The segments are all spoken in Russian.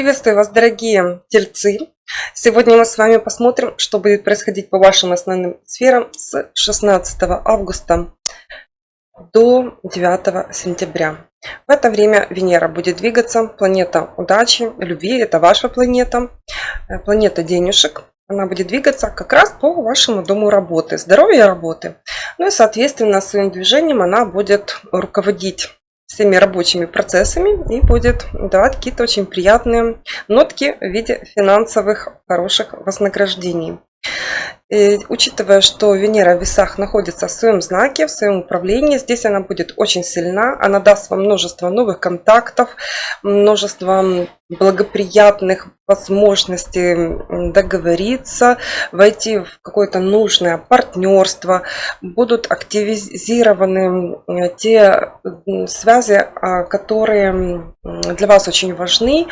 Приветствую вас, дорогие тельцы! Сегодня мы с вами посмотрим, что будет происходить по вашим основным сферам с 16 августа до 9 сентября. В это время Венера будет двигаться, планета удачи, любви, это ваша планета, э, планета денежек. Она будет двигаться как раз по вашему дому работы, здоровья работы. Ну и, соответственно, своим движением она будет руководить всеми рабочими процессами и будет давать какие-то очень приятные нотки в виде финансовых хороших вознаграждений. И, учитывая, что Венера в весах находится в своем знаке, в своем управлении, здесь она будет очень сильна. Она даст вам множество новых контактов, множество благоприятных возможностей договориться, войти в какое-то нужное партнерство. Будут активизированы те связи, а, которые для вас очень важны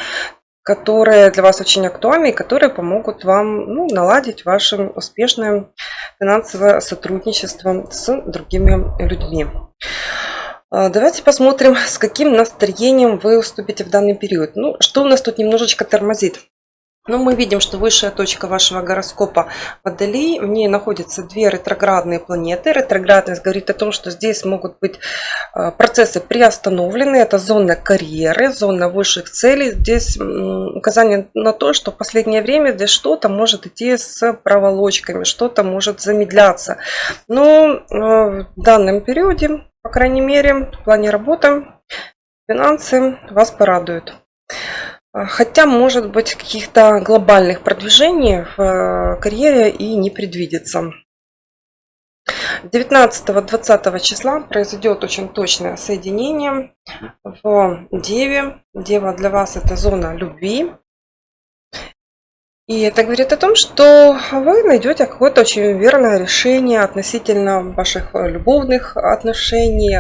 которые для вас очень актуальны и которые помогут вам ну, наладить ваше успешное финансовое сотрудничество с другими людьми. А, давайте посмотрим, с каким настроением вы уступите в данный период. Ну, что у нас тут немножечко тормозит. Но мы видим, что высшая точка вашего гороскопа Водолей, в ней находятся две ретроградные планеты. Ретроградность говорит о том, что здесь могут быть э, процессы приостановлены. Это зона карьеры, зона высших целей. Здесь указание на то, что в последнее время здесь что-то может идти с проволочками, что-то может замедляться. Но э, в данном периоде, по крайней мере, в плане работы, финансы вас порадуют. А, хотя, может быть, каких-то глобальных продвижений в э, карьере и не предвидится. 19-20 числа произойдет очень точное соединение в Деве. Дева для вас это зона любви. И это говорит о том, что вы найдете какое-то очень верное решение относительно ваших любовных отношений,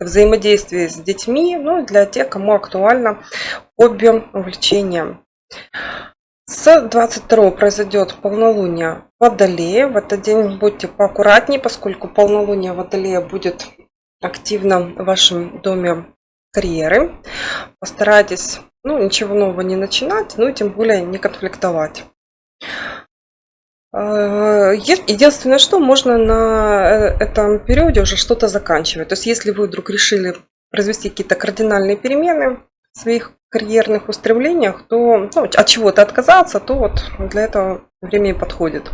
взаимодействие с детьми, ну, для тех, кому актуально хобби, увлечение. С 22 произойдет полнолуние Водолея. В этот день будьте поаккуратнее, поскольку полнолуние Водолея будет активно в вашем доме карьеры. Постарайтесь ну, ничего нового не начинать, ну и тем более не конфликтовать. Э, единственное, что можно на э, этом периоде уже что-то заканчивать. То есть, если вы вдруг решили произвести какие-то кардинальные перемены в своих карьерных устремлениях, то ну, от чего-то отказаться, то вот для этого время и подходит.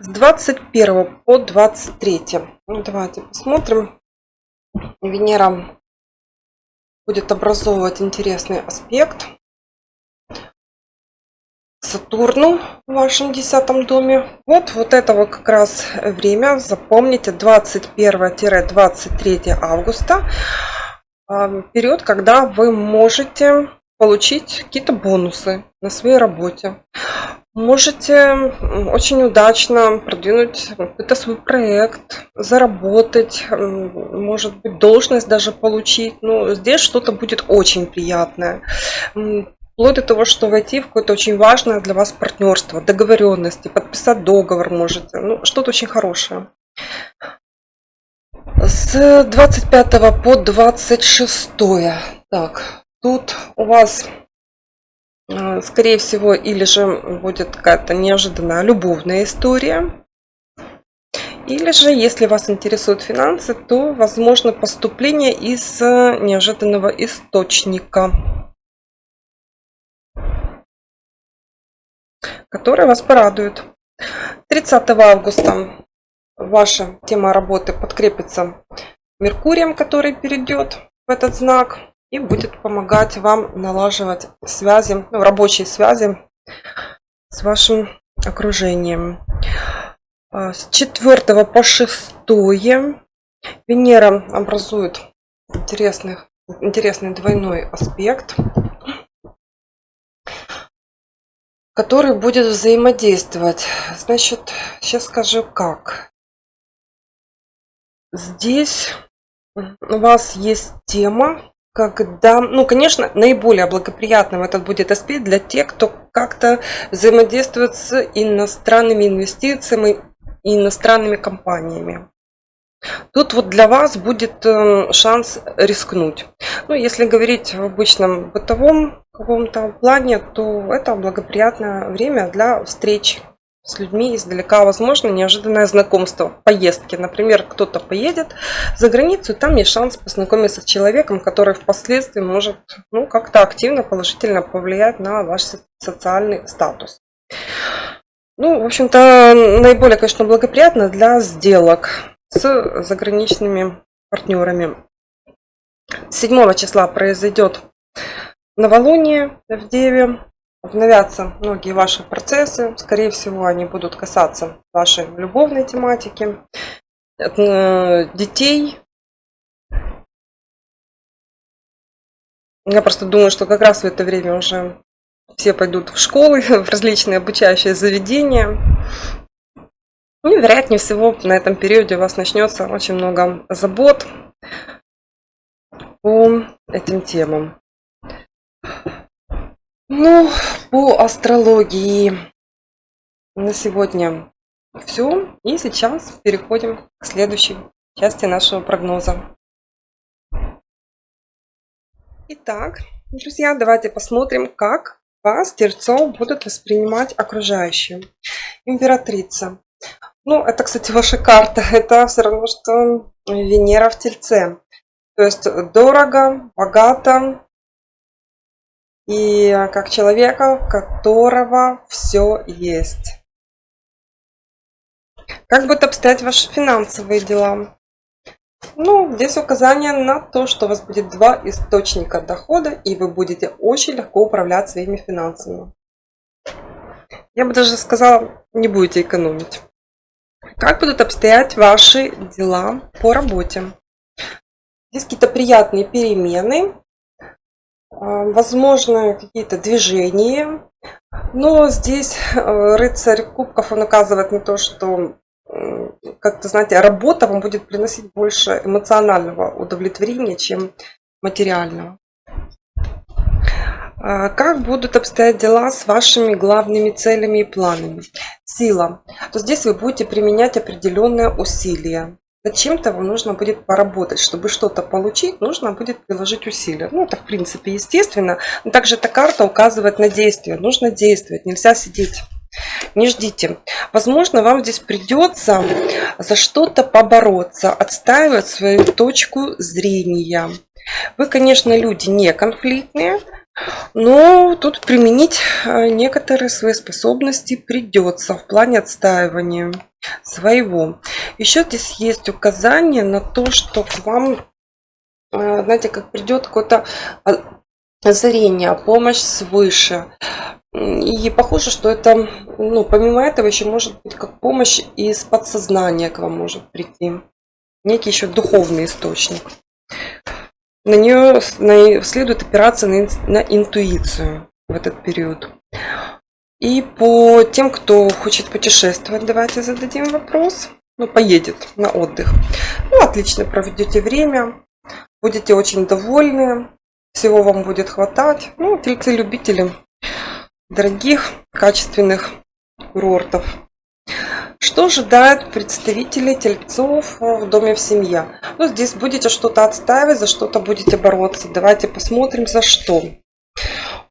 С 21 по 23. Ну, давайте посмотрим. Венера будет образовывать интересный аспект Сатурну в вашем десятом доме. Вот, вот этого как раз время, запомните, 21-23 августа. А, период, когда вы можете получить какие-то бонусы на своей работе. Можете очень удачно продвинуть какой-то свой проект, заработать, может быть, должность даже получить. Ну, здесь что-то будет очень приятное вплоть до того, что войти в какое-то очень важное для вас партнерство, договоренности, подписать договор можете. Ну, что-то очень хорошее. С 25 по 26. Так, тут у вас, э, скорее всего, или же будет какая-то неожиданная любовная история. Или же, если вас интересуют финансы, то возможно поступление из неожиданного источника. Которые вас порадуют. 30 августа ваша тема работы подкрепится Меркурием, который перейдет в этот знак и будет помогать вам налаживать связи, ну, рабочие связи с вашим окружением. А, с 4 по 6 Венера образует интересный, интересный двойной аспект который будет взаимодействовать. Значит, сейчас скажу как. Здесь у вас есть тема, когда, ну, конечно, наиболее благоприятным этот будет аспект для тех, кто как-то взаимодействует с иностранными инвестициями и иностранными компаниями. Тут вот для вас будет э, шанс рискнуть. Ну, если говорить в обычном бытовом каком-то плане, то это благоприятное время для встреч с людьми издалека. Возможно, неожиданное знакомство, поездки. Например, кто-то поедет за границу, там есть шанс познакомиться с человеком, который впоследствии может ну, как-то активно, положительно повлиять на ваш социальный статус. Ну, в общем-то, наиболее, конечно, благоприятно для сделок с заграничными партнерами. 7 числа произойдет новолуние в Деве. Обновятся многие ваши процессы. Скорее всего, они будут касаться вашей любовной тематики, э, детей. Я просто думаю, что как раз в это время уже все пойдут в школы, в различные обучающие заведения. Ну, и, вероятнее всего, на этом периоде у вас начнется очень много забот по этим темам. Ну, по астрологии на сегодня все. И сейчас переходим к следующей части нашего прогноза. Итак, друзья, давайте посмотрим, как вас, Тельцов, будут воспринимать окружающие. Императрица. Ну, это, кстати, ваша карта. Это все равно, что Венера в Тельце. То есть дорого, богато, и как человека, у которого все есть. Как будут обстоять ваши финансовые дела? Ну, здесь указание на то, что у вас будет два источника дохода, и вы будете очень легко управлять своими финансами. Я бы даже сказала, не будете экономить. Как будут обстоять ваши дела по работе? Здесь какие-то приятные перемены, а, возможно, какие-то движения. Но здесь э, рыцарь кубков, он указывает на то, что, как-то, знаете, работа вам будет приносить больше эмоционального удовлетворения, чем материального. А, как будут обстоять дела с вашими главными целями и планами? Сила. То здесь вы будете применять определенные усилия. Над чем-то вам нужно будет поработать. Чтобы что-то получить, нужно будет приложить усилия. Ну, это в принципе естественно. Но также эта карта указывает на действие. Нужно действовать, нельзя сидеть. Не ждите. Возможно, вам здесь придется за что-то побороться, отстаивать свою точку зрения. Вы, конечно, люди не конфликтные, но тут применить э, некоторые свои способности придется в плане отстаивания своего. Еще здесь есть указание на то, что к вам, э, знаете, как придет какое-то озарение, помощь свыше. И похоже, что это, ну, помимо этого, еще может быть как помощь из подсознания к вам может прийти. Некий еще духовный источник на нее следует опираться на, на интуицию в этот период. И по тем, кто хочет путешествовать, давайте зададим вопрос. Ну, поедет на отдых. Ну, отлично проведете время, будете очень довольны, всего вам будет хватать. Ну, тельцы-любители дорогих, качественных курортов. Что ожидает представителей тельцов в доме в семье? Ну, здесь будете что-то отстаивать, за что-то будете бороться. Давайте посмотрим, за что.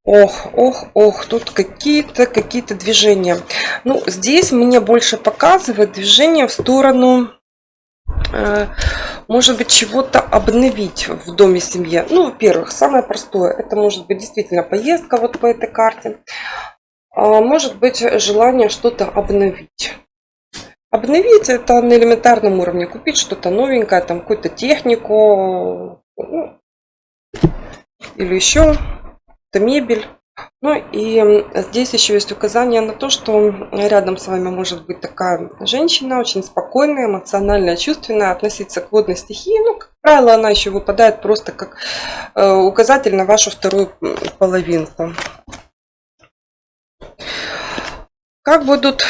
Ох, ох, ох, тут какие-то какие-то движения. Ну, здесь мне больше показывает движение в сторону, э, может быть, чего-то обновить в доме семье. Ну, во-первых, самое простое, это может быть действительно поездка вот по этой карте. А может быть, желание что-то обновить. Обновить это на элементарном уровне, купить что-то новенькое, там какую-то технику ну, или еще это мебель. Ну и здесь еще есть указание на то, что рядом с вами может быть такая женщина, очень спокойная, эмоциональная, чувственная, относиться к водной стихии. Ну, как правило, она еще выпадает просто как э, указатель на вашу вторую половинку. Как будут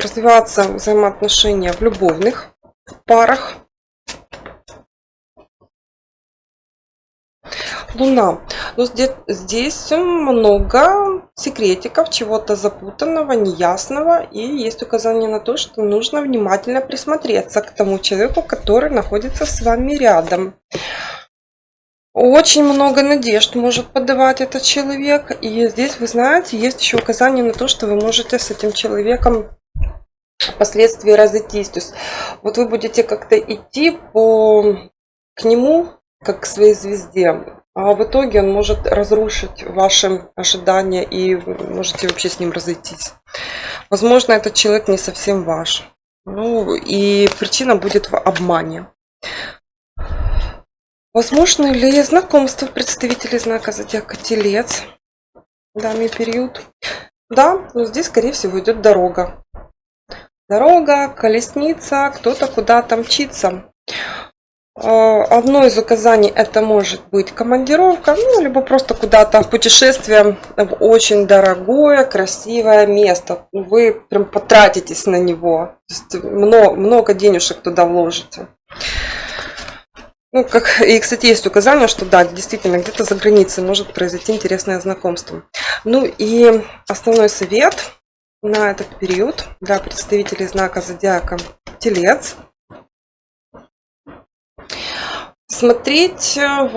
развиваться взаимоотношения в любовных парах. Луна. Ну, здесь, здесь много секретиков, чего-то запутанного, неясного. И есть указание на то, что нужно внимательно присмотреться к тому человеку, который находится с вами рядом. Очень много надежд может подавать этот человек. И здесь, вы знаете, есть еще указание на то, что вы можете с этим человеком впоследствии разойтись. То есть вот вы будете как-то идти по, к нему, как к своей звезде, а в итоге он может разрушить ваши ожидания и можете вообще с ним разойтись. Возможно, этот человек не совсем ваш. Ну, и причина будет в обмане. Возможно ли знакомство представителей знака зодиака Телец данный период? Да, но здесь, скорее всего, идет дорога. Дорога, колесница, кто-то куда-то мчится. А, одно из указаний это может быть командировка, ну, либо просто куда-то путешествие в очень дорогое, красивое место. Вы прям потратитесь на него. много, много денежек туда вложите. Ну, как, и, кстати, есть указание, что да, действительно, где-то за границей может произойти интересное знакомство. Ну и основной совет на этот период для представителей знака зодиака Телец. Смотреть э,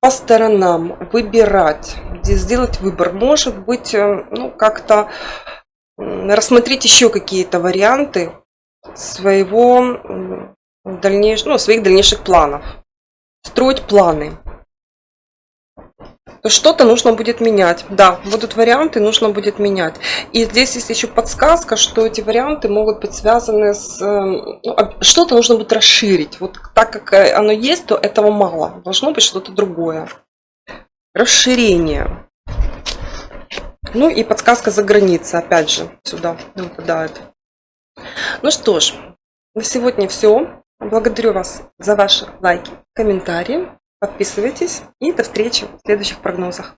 по сторонам, выбирать, сделать выбор. Может быть, э, ну, как-то рассмотреть еще какие-то варианты своего дальнейш... ну, своих дальнейших планов. Строить планы. Что-то нужно будет менять. Да, будут варианты, нужно будет менять. И здесь есть еще подсказка, что эти варианты могут быть связаны с... Эм, ну, что-то нужно будет расширить. Вот так как э, оно есть, то этого мало. Должно быть что-то другое. Расширение. Ну и подсказка за границей, опять же, сюда выпадает. Ну что ж, на сегодня все. Благодарю вас за ваши лайки, комментарии. Подписывайтесь и до встречи в следующих прогнозах.